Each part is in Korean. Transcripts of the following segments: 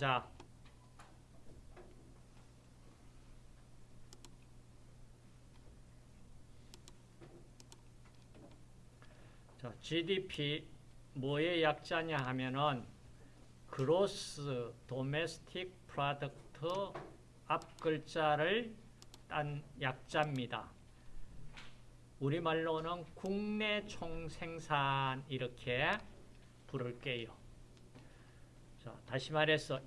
가자. 자, GDP 뭐의 약자냐 하면은 Gross Domestic Product 앞 글자를 딴 약자입니다. 우리말로는 국내 총생산 이렇게 부를게요. 자, 다시 말해서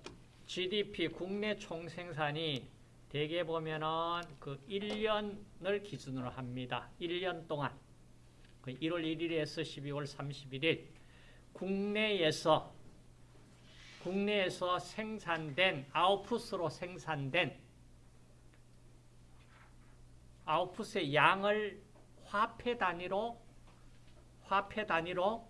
GDP 국내 총생산이 대개 보면은 그 1년을 기준으로 합니다. 1년 동안 1월 1일에서 12월 31일 국내에서 국내에서 생산된 아웃풋으로 생산된 아웃풋의 양을 화폐 단위로 화폐 단위로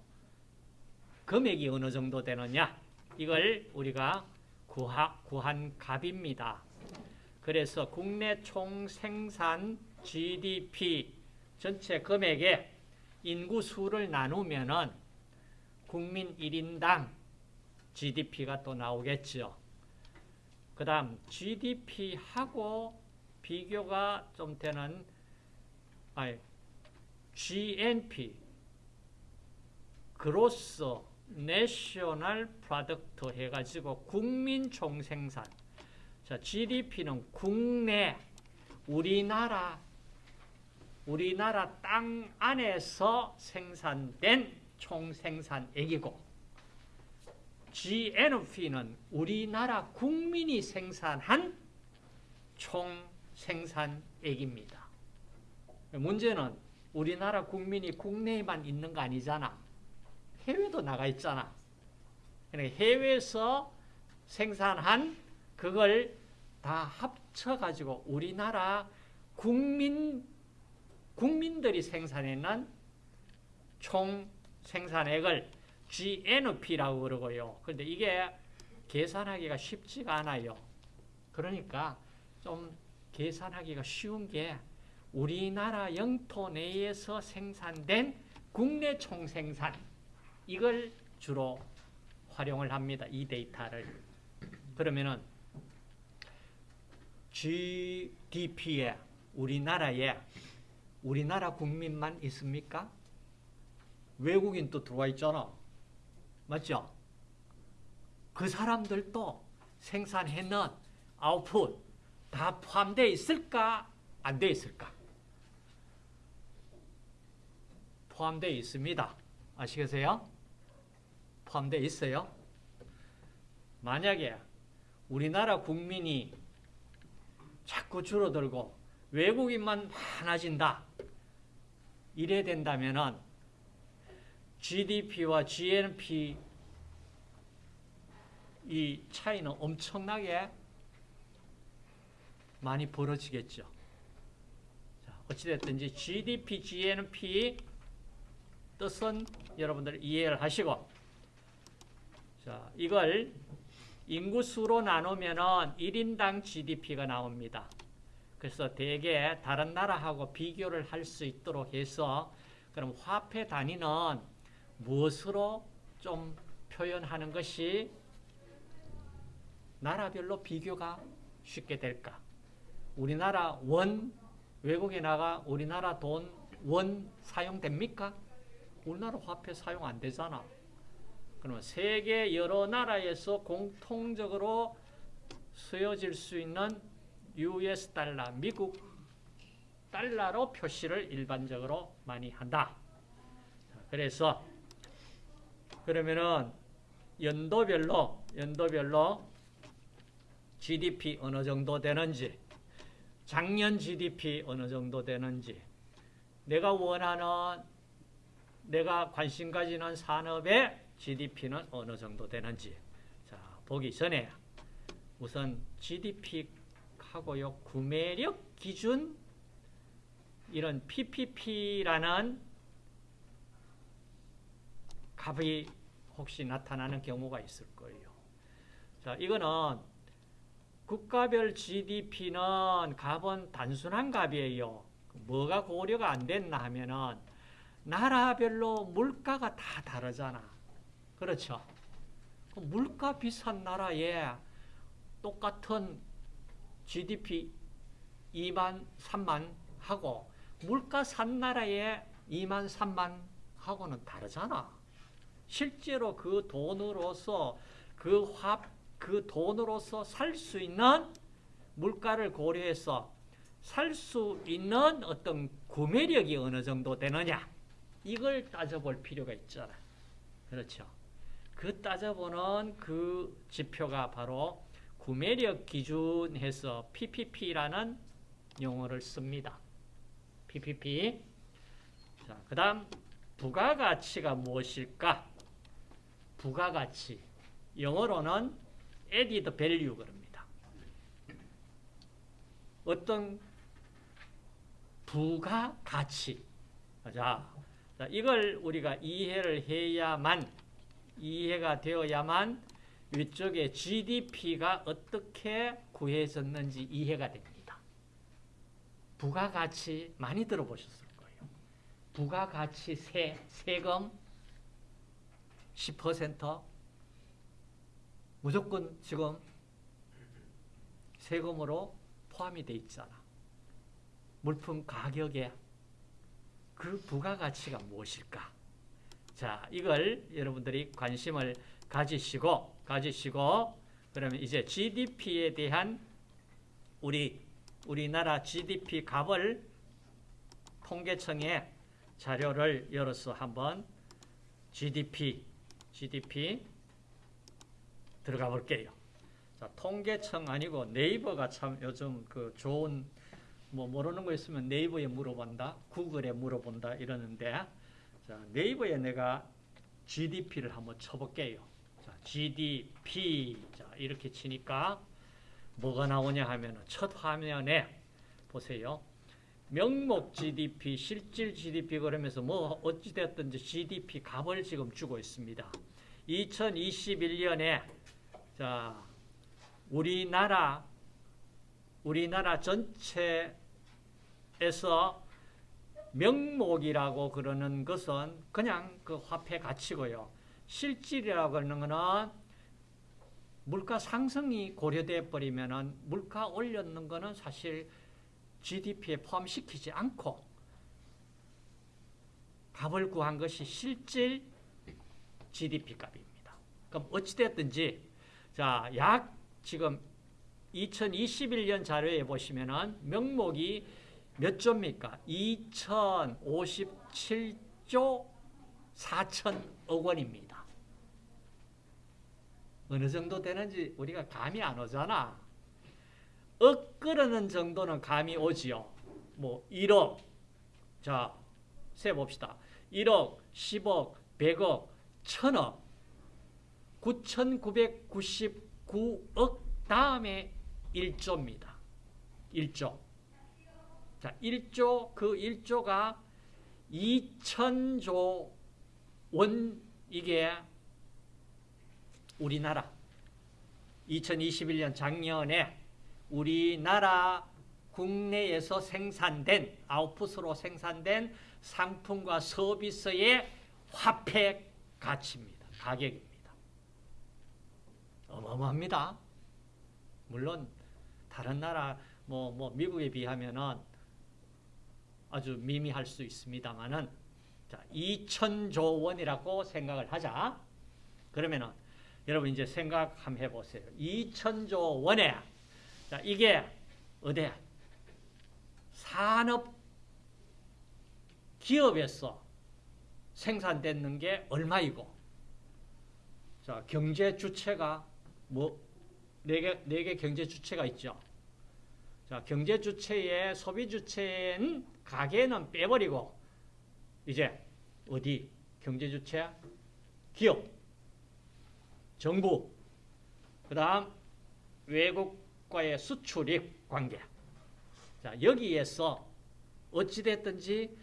금액이 어느 정도 되느냐 이걸 우리가 구하, 구한 값입니다. 그래서 국내 총 생산 GDP 전체 금액의 인구 수를 나누면은 국민 1인당 GDP가 또 나오겠죠. 그 다음 GDP하고 비교가 좀 되는 아니, GNP Gross National Product 해가지고 국민 총생산 자 GDP는 국내 우리나라 우리나라 땅 안에서 생산된 총생산액이고 GNP는 우리나라 국민이 생산한 총생산액입니다. 문제는 우리나라 국민이 국내에만 있는 거 아니잖아. 해외도 나가 있잖아. 그러니까 해외에서 생산한 그걸 다 합쳐가지고 우리나라 국민, 국민들이 생산해낸 총 생산액을 GNP라고 그러고요. 그런데 이게 계산하기가 쉽지가 않아요. 그러니까 좀 계산하기가 쉬운 게 우리나라 영토 내에서 생산된 국내 총생산 이걸 주로 활용을 합니다. 이 데이터를. 그러면은 GDP에 우리나라에 우리나라 국민만 있습니까? 외국인 또 들어와 있잖아. 맞죠? 그 사람들도 생산해낸 아웃풋 다 포함되어 있을까? 안 되어 있을까? 포함되어 있습니다. 아시겠어요? 포함되어 있어요. 만약에 우리나라 국민이 자꾸 줄어들고 외국인만 많아진다. 이래 된다면은 GDP와 GNP 이 차이는 엄청나게 많이 벌어지겠죠. 자, 어찌됐든지 GDP, GNP 뜻은 여러분들 이해를 하시고 자, 이걸 인구수로 나누면은 1인당 GDP가 나옵니다. 그래서 대개 다른 나라하고 비교를 할 수 있도록 해서 그럼 화폐 단위는 무엇으로 좀 표현하는 것이 나라별로 비교가 쉽게 될까? 우리나라 원, 외국에 나가 우리나라 돈, 원 사용됩니까? 우리나라 화폐 사용 안 되잖아. 그러면 세계 여러 나라에서 공통적으로 쓰여질 수 있는 US 달러, 미국 달러로 표시를 일반적으로 많이 한다. 그래서 그러면은 연도별로 연도별로 GDP 어느 정도 되는지 작년 GDP 어느 정도 되는지 내가 원하는 내가 관심 가지는 산업의 GDP는 어느 정도 되는지 자 보기 전에 우선 GDP하고요 구매력 기준 이런 PPP라는 값이 혹시 나타나는 경우가 있을 거예요. 자 이거는 국가별 GDP는 값은 단순한 값이에요. 뭐가 고려가 안 됐나 하면은 나라별로 물가가 다 다르잖아. 그렇죠? 물가 비싼 나라에 똑같은 GDP 2만 3만 하고 물가 산 나라의 2만 3만 하고는 다르잖아. 실제로 그 돈으로서 그 합, 그 돈으로서 살 수 있는 물가를 고려해서 살 수 있는 어떤 구매력이 어느 정도 되느냐 이걸 따져볼 필요가 있잖아. 그렇죠. 그 따져보는 그 지표가 바로 구매력 기준해서 PPP라는 용어를 씁니다. PPP. 자, 그 다음 부가가치가 무엇일까? 부가가치. 영어로는 added value 그럽니다. 어떤 부가가치. 자, 자, 이걸 우리가 이해를 해야만 이해가 되어야만 위쪽에 GDP가 어떻게 구해졌는지 이해가 됩니다. 부가가치 많이 들어보셨을 거예요. 부가가치 세, 세금 10% 무조건 지금 세금으로 포함이 돼 있잖아. 물품 가격에 그 부가가치가 무엇일까? 자, 이걸 여러분들이 관심을 가지시고, 가지시고, 그러면 이제 GDP에 대한 우리, 우리나라 GDP 값을 통계청에 자료를 열어서 한번 GDP, GDP 들어가 볼게요. 자, 통계청 아니고 네이버가 참 요즘 그 좋은 뭐 모르는 거 있으면 네이버에 물어본다, 구글에 물어본다 이러는데 자, 네이버에 내가 GDP를 한번 쳐볼게요. 자, GDP 자, 이렇게 치니까 뭐가 나오냐 하면 첫 화면에 보세요. 명목 GDP, 실질 GDP 그러면서 뭐 어찌됐든지 GDP 값을 지금 주고 있습니다. 2021년에 자 우리나라 우리나라 전체에서 명목이라고 그러는 것은 그냥 그 화폐 가치고요. 실질이라고 하는 거는 물가 상승이 고려돼 버리면은 물가 올렸는 거는 사실 GDP에 포함시키지 않고 값을 구한 것이 실질 GDP 값입니다. 그럼 어찌됐든지 자, 약 지금 2021년 자료에 보시면은 명목이 몇 조입니까? 2057조 4천억 원입니다. 어느 정도 되는지 우리가 감이 안 오잖아. 억 끓는 정도는 감이 오지요. 뭐 1억. 자, 세 봅시다. 1억, 10억, 100억, 1000억. 9,999억 다음에 1조입니다. 1조. 자, 1조, 그 1조가 2천조 원, 이게 우리나라 2021년 작년에 우리나라 국내에서 생산된 아웃풋으로 생산된 상품과 서비스의 화폐 가치입니다. 가격입니다. 어마어마합니다. 물론 다른 나라 뭐, 뭐 미국에 비하면은 아주 미미할 수 있습니다만은 자, 2천조 원이라고 생각을 하자. 그러면은 여러분 이제 생각 한번 해보세요. 2천조 원에 자 이게 어디 산업 기업에서 생산되는 게 얼마이고 자 경제 주체가 뭐 네개 네 개 경제 주체가 있죠. 자 경제 주체의 소비 주체인 가게는 빼버리고 이제 어디 경제 주체 기업 정부 그 다음 외국과의 수출입 관계 자 여기에서 어찌됐든지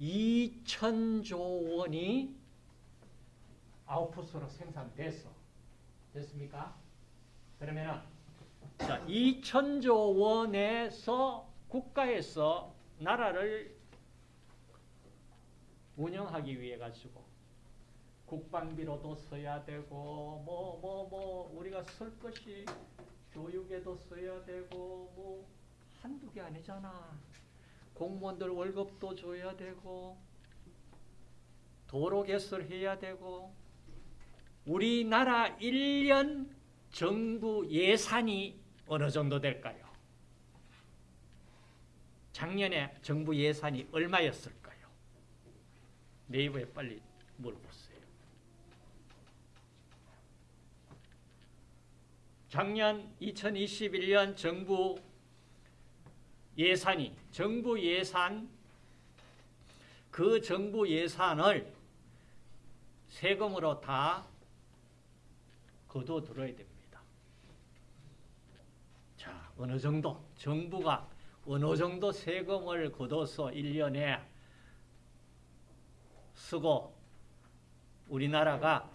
2천조 원이 아웃풋으로 생산됐어 됐습니까? 그러면은 자 2천조 원에서 국가에서 나라를 운영하기 위해 가지고 국방비로도 써야 되고 뭐 뭐 뭐 우리가 쓸 것이 교육에도 써야 되고 뭐 한두 개 아니잖아. 공무원들 월급도 줘야 되고 도로 개설해야 되고 우리나라 1년 정부 예산이 어느 정도 될까요? 작년에 정부 예산이 얼마였을까요? 네이버에 빨리 물어보세요. 작년 2021년 정부 예산이 정부 예산 그 정부 예산을 세금으로 다 거둬들어야 됩니다. 자, 어느 정도 정부가 어느 정도 세금을 걷어서 1년에 쓰고 우리나라가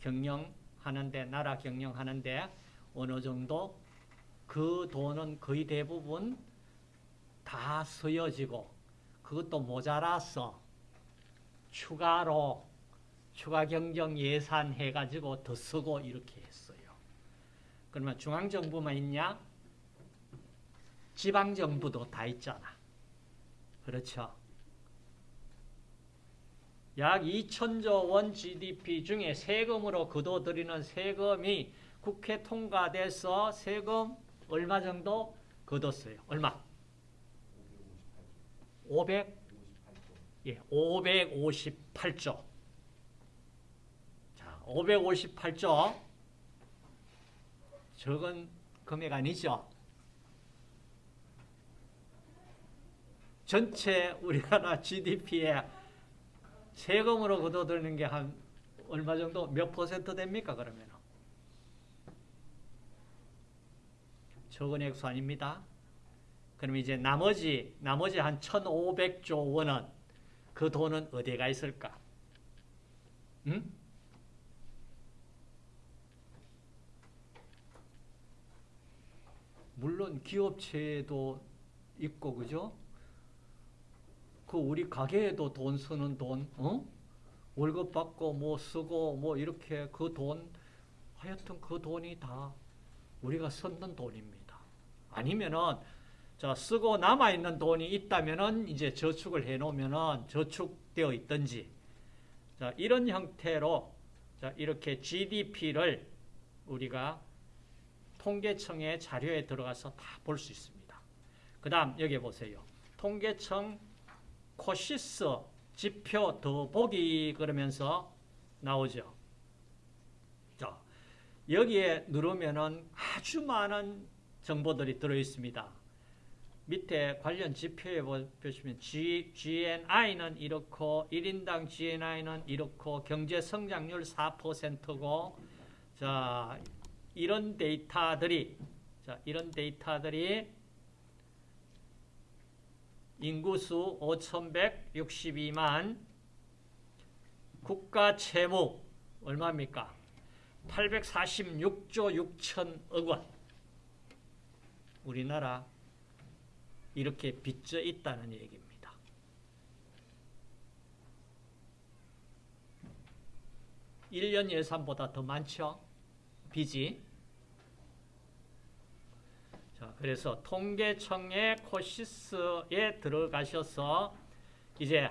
경영하는데 나라 경영하는데 어느 정도 그 돈은 거의 대부분 다 쓰여지고 그것도 모자라서 추가로 추가 경정 예산 해가지고 더 쓰고 이렇게 했어요. 그러면 중앙정부만 있냐? 지방정부도 다 있잖아. 그렇죠? 약 2천조 원 GDP 중에 세금으로 거둬들이는 세금이 국회 통과돼서 세금 얼마 정도 거뒀어요? 얼마? 500? 예, 558조. 자, 558조. 적은 금액 아니죠? 전체 우리나라 GDP에 세금으로 거둬들이는 게 한 얼마 정도 몇 퍼센트 됩니까 그러면? 적은 액수 아닙니다. 그럼 이제 나머지 나머지 한 1,500조 원은 그 돈은 어디에 가 있을까? 응? 물론 기업체도 있고 그죠? 그 우리 가게에도 돈 쓰는 돈, 어? 월급 받고 뭐 쓰고 뭐 이렇게 그 돈, 하여튼 그 돈이 다 우리가 썼는 돈입니다. 아니면은 자 쓰고 남아 있는 돈이 있다면은 이제 저축을 해 놓으면은 저축되어 있든지 자 이런 형태로 자 이렇게 GDP를 우리가 통계청의 자료에 들어가서 다 볼 수 있습니다. 그다음 여기 보세요. 통계청 코시스 지표 더보기 그러면서 나오죠. 자, 여기에 누르면은 아주 많은 정보들이 들어 있습니다. 밑에 관련 지표에 보시면 G, GNI는 이렇고 1인당 GNI는 이렇고 경제 성장률 4%고 자, 이런 데이터들이 자, 이런 데이터들이 인구수 5,162만 국가 채무 얼마입니까? 846조 6천억 원 우리나라 이렇게 빚져 있다는 얘기입니다. (1년) 예산보다 더 많죠 빚이 자, 그래서 통계청의 코시스에 들어가셔서 이제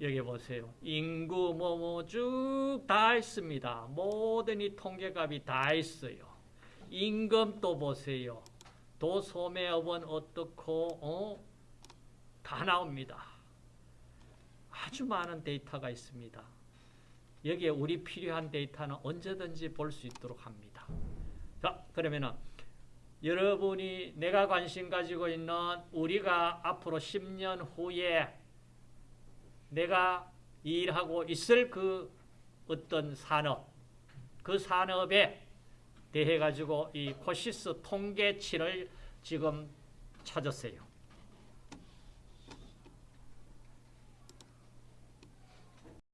여기 보세요. 인구 뭐뭐 쭉 다 있습니다. 모든 이 통계값이 다 있어요. 임금도 보세요. 도소매업은 어떻고 어? 다 나옵니다. 아주 많은 데이터가 있습니다. 여기에 우리 필요한 데이터는 언제든지 볼 수 있도록 합니다. 자, 그러면은 여러분이 내가 관심 가지고 있는 우리가 앞으로 10년 후에 내가 일하고 있을 그 어떤 산업, 그 산업에 대해 가지고 이 코시스 통계치를 지금 찾았어요.